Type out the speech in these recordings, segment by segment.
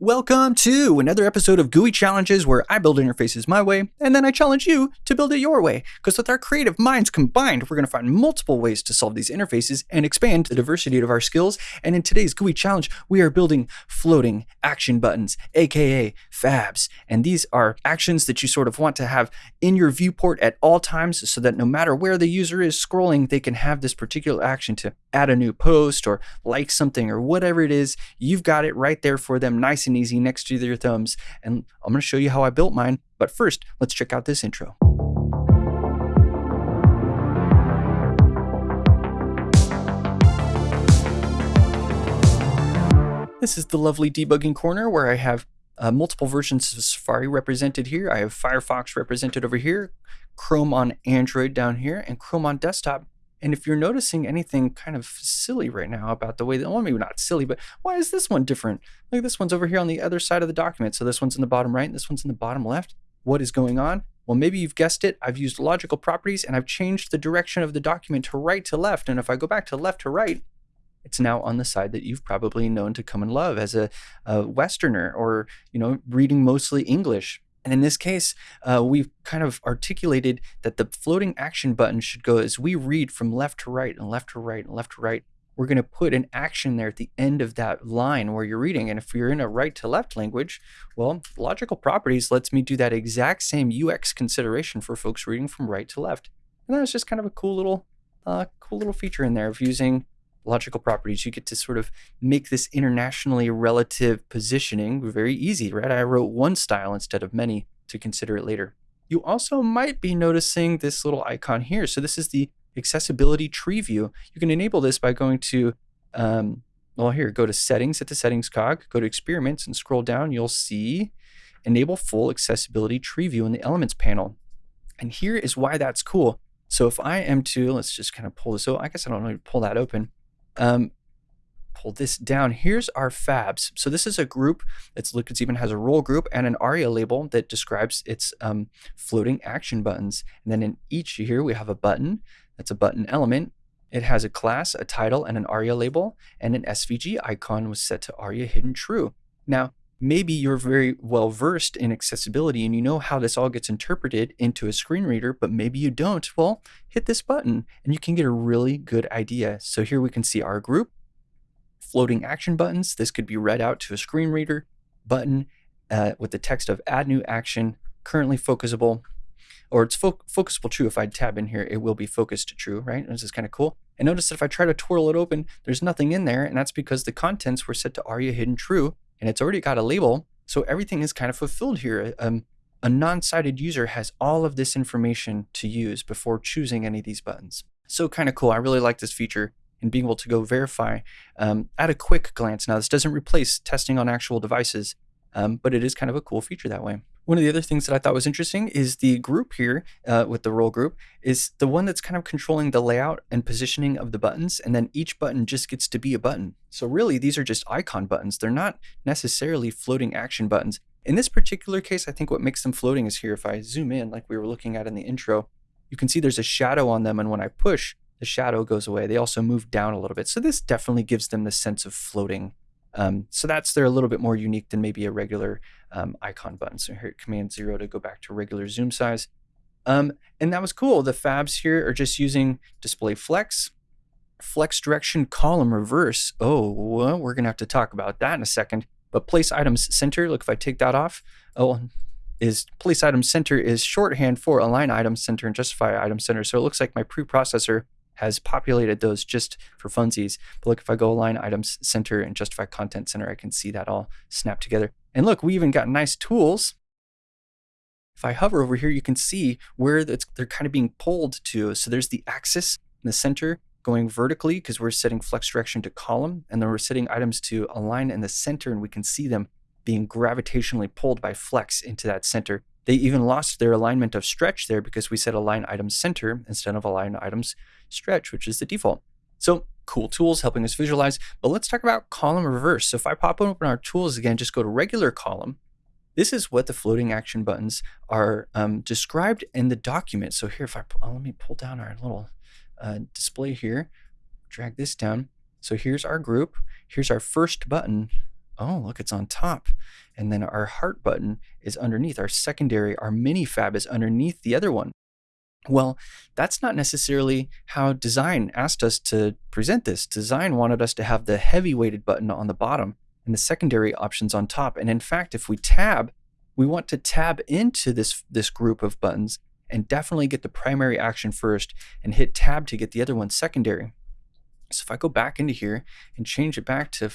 Welcome to another episode of GUI Challenges where I build interfaces my way and then I challenge you to build it your way. Because with our creative minds combined, we're going to find multiple ways to solve these interfaces and expand the diversity of our skills. And in today's GUI Challenge, we are building floating action buttons, aka FABs. And these are actions that you sort of want to have in your viewport at all times so that no matter where the user is scrolling, they can have this particular action to add a new post or like something or whatever it is. You've got it right there for them, nice and easy next to your thumbs. And I'm going to show you how I built mine. But first, let's check out this intro. This is the lovely debugging corner where I have uh, multiple versions of Safari represented here. I have Firefox represented over here, Chrome on Android down here, and Chrome on desktop. And if you're noticing anything kind of silly right now about the way that, well, maybe not silly, but why is this one different? Like this one's over here on the other side of the document. So this one's in the bottom right, and this one's in the bottom left. What is going on? Well, maybe you've guessed it. I've used logical properties and I've changed the direction of the document to right to left. And if I go back to left to right, it's now on the side that you've probably known to come and love as a, a Westerner or, you know, reading mostly English. And in this case, uh, we've kind of articulated that the floating action button should go as we read from left to right and left to right and left to right. We're going to put an action there at the end of that line where you're reading. And if you're in a right to left language, well, logical properties lets me do that exact same UX consideration for folks reading from right to left. And that's just kind of a cool little, uh, cool little feature in there of using logical properties, you get to sort of make this internationally relative positioning very easy, right? I wrote one style instead of many to consider it later. You also might be noticing this little icon here. So this is the accessibility tree view. You can enable this by going to, um, well, here, go to settings at the settings cog, go to experiments and scroll down. You'll see enable full accessibility tree view in the elements panel. And here is why that's cool. So if I am to, let's just kind of pull this, oh, I guess I don't know, pull that open um, pull this down. Here's our fabs. So this is a group that's Liquids even has a role group and an ARIA label that describes its um, floating action buttons. And then in each here we have a button. That's a button element. It has a class, a title, and an ARIA label, and an SVG icon was set to ARIA hidden true. Now, maybe you're very well versed in accessibility and you know how this all gets interpreted into a screen reader, but maybe you don't. Well, hit this button and you can get a really good idea. So here we can see our group, floating action buttons. This could be read out to a screen reader button uh, with the text of add new action, currently focusable, or it's fo focusable true. If I tab in here, it will be focused to true, right? This is kind of cool. And notice that if I try to twirl it open, there's nothing in there. And that's because the contents were set to ARIA hidden true and it's already got a label. So everything is kind of fulfilled here. Um, a non-sighted user has all of this information to use before choosing any of these buttons. So kind of cool. I really like this feature and being able to go verify um, at a quick glance. Now, this doesn't replace testing on actual devices, um, but it is kind of a cool feature that way. One of the other things that I thought was interesting is the group here uh, with the role group is the one that's kind of controlling the layout and positioning of the buttons. And then each button just gets to be a button. So really, these are just icon buttons. They're not necessarily floating action buttons. In this particular case, I think what makes them floating is here. If I zoom in, like we were looking at in the intro, you can see there's a shadow on them. And when I push, the shadow goes away. They also move down a little bit. So this definitely gives them the sense of floating um, so that's they're a little bit more unique than maybe a regular um, icon button. So here Command Zero to go back to regular zoom size. Um, and that was cool. The fabs here are just using display flex, flex direction column reverse. Oh, well, we're gonna have to talk about that in a second. But place items center. Look, if I take that off, oh, is place item center is shorthand for align item center and justify item center. So it looks like my preprocessor has populated those just for funsies. But look, if I go align items center and justify content center, I can see that all snap together. And look, we even got nice tools. If I hover over here, you can see where they're kind of being pulled to. So there's the axis in the center going vertically because we're setting flex direction to column. And then we're setting items to align in the center and we can see them being gravitationally pulled by flex into that center. They even lost their alignment of stretch there because we set align items center instead of align items stretch, which is the default. So cool tools helping us visualize, but let's talk about column reverse. So if I pop open our tools again, just go to regular column. This is what the floating action buttons are um, described in the document. So here, if I, oh, let me pull down our little uh, display here, drag this down. So here's our group. Here's our first button oh, look, it's on top. And then our heart button is underneath. Our secondary, our mini fab is underneath the other one. Well, that's not necessarily how design asked us to present this. Design wanted us to have the heavy weighted button on the bottom and the secondary options on top. And in fact, if we tab, we want to tab into this, this group of buttons and definitely get the primary action first and hit tab to get the other one secondary. So if I go back into here and change it back to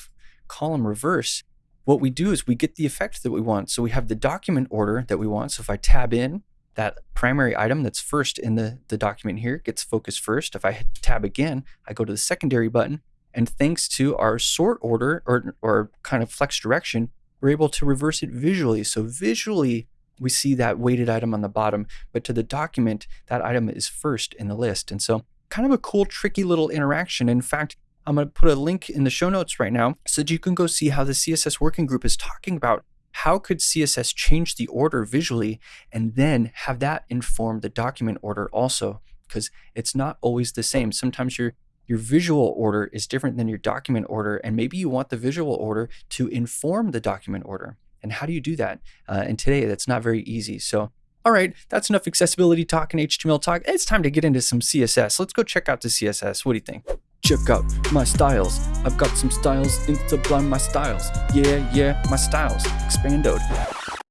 column reverse, what we do is we get the effect that we want. So we have the document order that we want. So if I tab in, that primary item that's first in the, the document here gets focused first. If I hit tab again, I go to the secondary button. And thanks to our sort order or, or kind of flex direction, we're able to reverse it visually. So visually, we see that weighted item on the bottom, but to the document, that item is first in the list. And so kind of a cool, tricky little interaction. In fact, I'm going to put a link in the show notes right now so that you can go see how the CSS working group is talking about how could CSS change the order visually and then have that inform the document order also? Because it's not always the same. Sometimes your your visual order is different than your document order, and maybe you want the visual order to inform the document order. And how do you do that? Uh, and today, that's not very easy. So, all right, that's enough accessibility talk and HTML talk. It's time to get into some CSS. Let's go check out the CSS. What do you think? Check out my styles. I've got some styles in Sublime my styles. Yeah, yeah, my styles. Expandoed.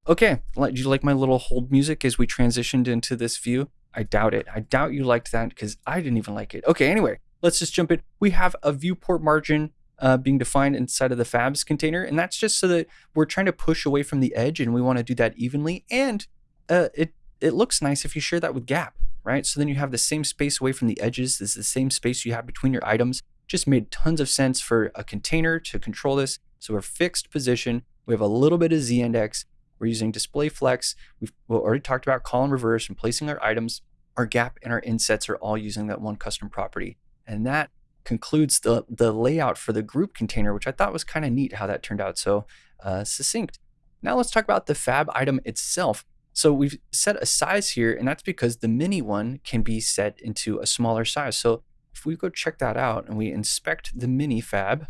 Okay, do you like my little hold music as we transitioned into this view? I doubt it. I doubt you liked that because I didn't even like it. Okay, anyway, let's just jump in. We have a viewport margin uh, being defined inside of the fabs container, and that's just so that we're trying to push away from the edge, and we want to do that evenly. And uh, it it looks nice if you share that with Gap right? So then you have the same space away from the edges. This is the same space you have between your items. Just made tons of sense for a container to control this. So we're fixed position. We have a little bit of z-index. We're using display flex. We've already talked about column reverse and placing our items. Our gap and our insets are all using that one custom property. And that concludes the, the layout for the group container, which I thought was kind of neat how that turned out so uh, succinct. Now let's talk about the fab item itself. So we've set a size here, and that's because the mini one can be set into a smaller size. So if we go check that out and we inspect the mini fab,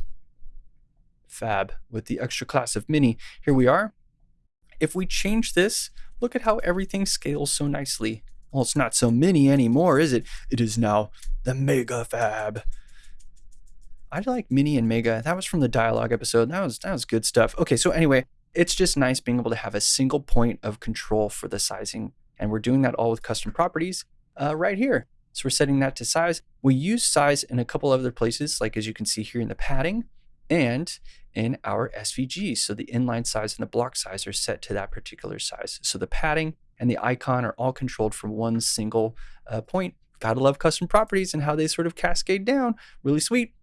fab with the extra class of mini, here we are. If we change this, look at how everything scales so nicely. Well, it's not so mini anymore, is it? It is now the mega fab. I like mini and mega. That was from the dialogue episode. That was that was good stuff. Okay, so anyway, it's just nice being able to have a single point of control for the sizing. And we're doing that all with custom properties uh, right here. So we're setting that to size. We use size in a couple other places, like as you can see here in the padding and in our SVG. So the inline size and the block size are set to that particular size. So the padding and the icon are all controlled from one single uh, point. Gotta love custom properties and how they sort of cascade down. Really sweet.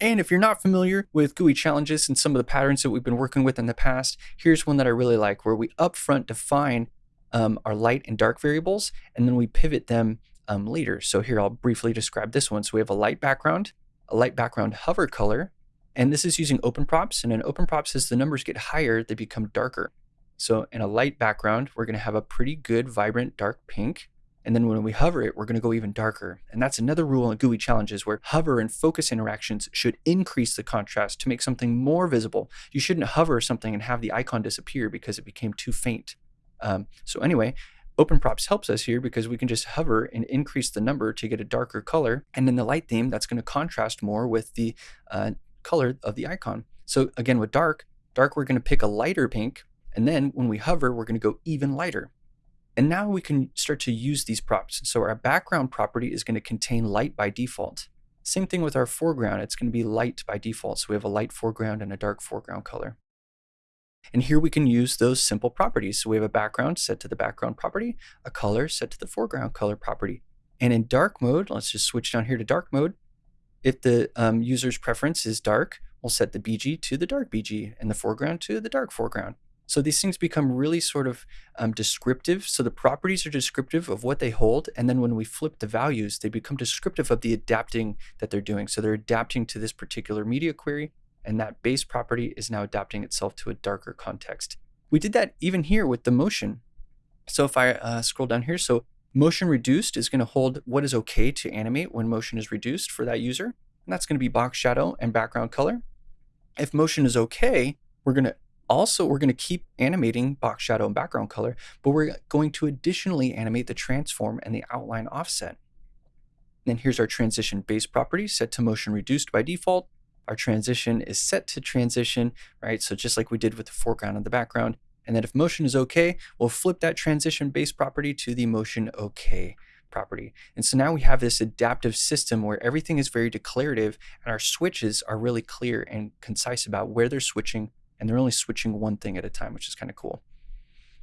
And if you're not familiar with GUI challenges and some of the patterns that we've been working with in the past, here's one that I really like where we upfront define um, our light and dark variables, and then we pivot them um, later. So here I'll briefly describe this one. So we have a light background, a light background hover color, and this is using open props. And in open props, as the numbers get higher, they become darker. So in a light background, we're going to have a pretty good vibrant dark pink. And then when we hover it, we're going to go even darker. And that's another rule in GUI challenges where hover and focus interactions should increase the contrast to make something more visible. You shouldn't hover something and have the icon disappear because it became too faint. Um, so anyway, Open props helps us here because we can just hover and increase the number to get a darker color. And in the light theme, that's going to contrast more with the uh, color of the icon. So again, with dark, dark, we're going to pick a lighter pink. And then when we hover, we're going to go even lighter. And now we can start to use these props. So our background property is going to contain light by default. Same thing with our foreground. It's going to be light by default. So we have a light foreground and a dark foreground color. And here we can use those simple properties. So we have a background set to the background property, a color set to the foreground color property. And in dark mode, let's just switch down here to dark mode. If the um, user's preference is dark, we'll set the BG to the dark BG and the foreground to the dark foreground. So these things become really sort of um, descriptive. So the properties are descriptive of what they hold. And then when we flip the values, they become descriptive of the adapting that they're doing. So they're adapting to this particular media query. And that base property is now adapting itself to a darker context. We did that even here with the motion. So if I uh, scroll down here, so motion reduced is going to hold what is okay to animate when motion is reduced for that user. And that's going to be box shadow and background color. If motion is okay, We're going to also, we're going to keep animating box shadow and background color, but we're going to additionally animate the transform and the outline offset. Then here's our transition base property set to motion reduced by default. Our transition is set to transition, right? So just like we did with the foreground and the background. And then if motion is okay, we'll flip that transition base property to the motion okay property. And so now we have this adaptive system where everything is very declarative and our switches are really clear and concise about where they're switching and they're only switching one thing at a time, which is kind of cool.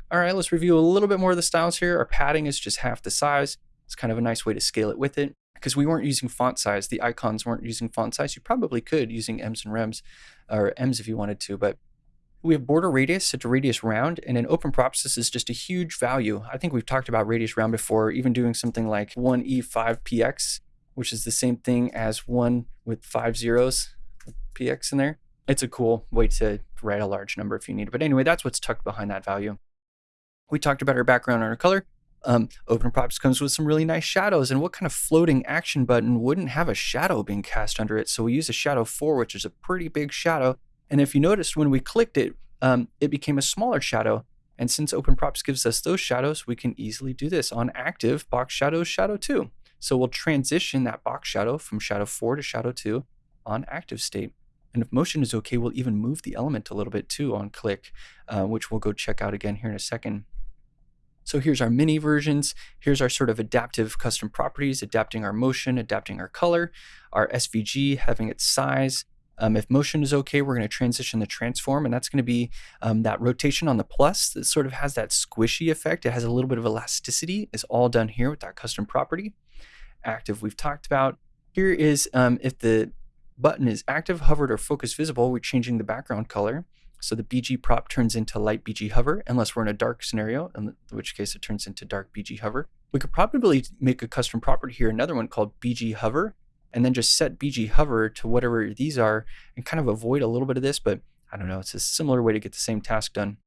All right, let's review a little bit more of the styles here. Our padding is just half the size. It's kind of a nice way to scale it with it because we weren't using font size. The icons weren't using font size. You probably could using ems and Rems or M's if you wanted to, but we have border radius set to radius round, and in open props, this is just a huge value. I think we've talked about radius round before, even doing something like 1E5PX, which is the same thing as one with five zeros, PX in there. It's a cool way to write a large number if you need it. But anyway, that's what's tucked behind that value. We talked about our background and our color. Um, Open Props comes with some really nice shadows. And what kind of floating action button wouldn't have a shadow being cast under it? So we use a shadow 4, which is a pretty big shadow. And if you noticed, when we clicked it, um, it became a smaller shadow. And since Open Props gives us those shadows, we can easily do this on active box shadows shadow 2. So we'll transition that box shadow from shadow 4 to shadow 2 on active state. And if motion is okay, we'll even move the element a little bit too on click, uh, which we'll go check out again here in a second. So here's our mini versions. Here's our sort of adaptive custom properties, adapting our motion, adapting our color, our SVG having its size. Um, if motion is okay, we're going to transition the transform, and that's going to be um, that rotation on the plus that sort of has that squishy effect. It has a little bit of elasticity. It's all done here with that custom property. Active we've talked about. Here is um, if the button is active, hovered, or focus visible, we're changing the background color. So the BG prop turns into light BG hover, unless we're in a dark scenario, in which case it turns into dark BG hover. We could probably make a custom property here, another one called BG hover, and then just set BG hover to whatever these are and kind of avoid a little bit of this, but I don't know, it's a similar way to get the same task done.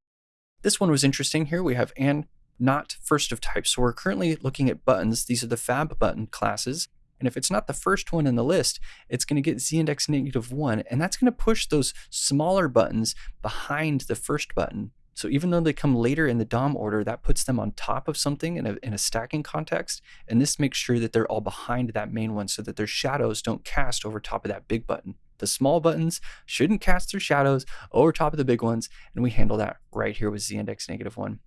This one was interesting here. We have and not first of type. So we're currently looking at buttons. These are the fab button classes. And if it's not the first one in the list, it's going to get z index negative one. And that's going to push those smaller buttons behind the first button. So even though they come later in the DOM order, that puts them on top of something in a, in a stacking context. And this makes sure that they're all behind that main one so that their shadows don't cast over top of that big button. The small buttons shouldn't cast their shadows over top of the big ones. And we handle that right here with z index negative one.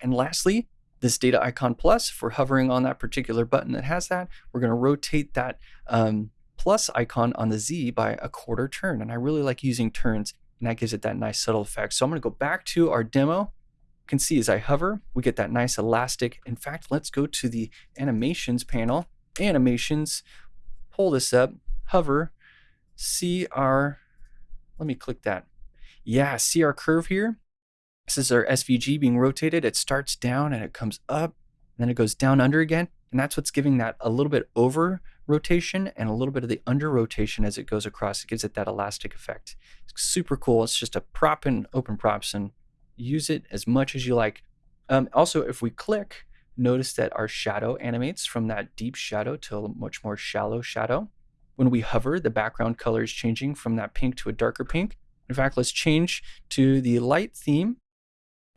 And lastly, this data icon plus, if we're hovering on that particular button that has that, we're going to rotate that um, plus icon on the Z by a quarter turn. And I really like using turns, and that gives it that nice subtle effect. So I'm going to go back to our demo. You can see as I hover, we get that nice elastic. In fact, let's go to the animations panel. Animations, pull this up, hover, see our, let me click that. Yeah, see our curve here? This is our SVG being rotated. It starts down and it comes up, and then it goes down under again. And that's what's giving that a little bit over rotation and a little bit of the under rotation as it goes across. It gives it that elastic effect. It's super cool. It's just a prop and open props and use it as much as you like. Um, also, if we click, notice that our shadow animates from that deep shadow to a much more shallow shadow. When we hover, the background color is changing from that pink to a darker pink. In fact, let's change to the light theme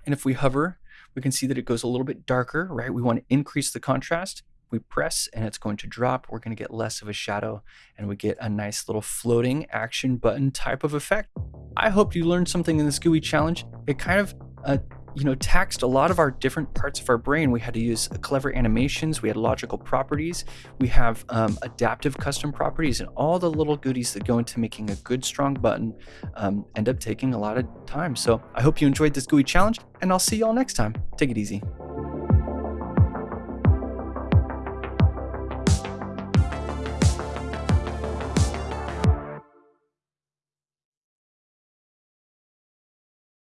and if we hover, we can see that it goes a little bit darker, right? We want to increase the contrast. We press and it's going to drop. We're going to get less of a shadow and we get a nice little floating action button type of effect. I hope you learned something in this GUI challenge. It kind of uh, you know, taxed a lot of our different parts of our brain. We had to use clever animations, we had logical properties, we have um, adaptive custom properties, and all the little goodies that go into making a good, strong button um, end up taking a lot of time. So I hope you enjoyed this GUI challenge, and I'll see you all next time. Take it easy.